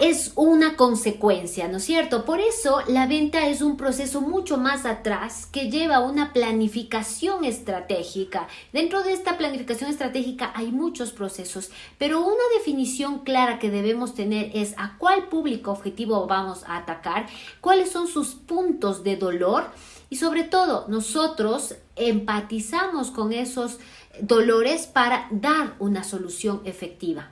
es una consecuencia, ¿no es cierto? Por eso la venta es un proceso mucho más atrás que lleva una planificación estratégica. Dentro de esta planificación estratégica hay muchos procesos, pero una definición clara que debemos tener es a cuál público objetivo vamos a atacar, cuáles son sus puntos de dolor y sobre todo nosotros empatizamos con esos dolores para dar una solución efectiva.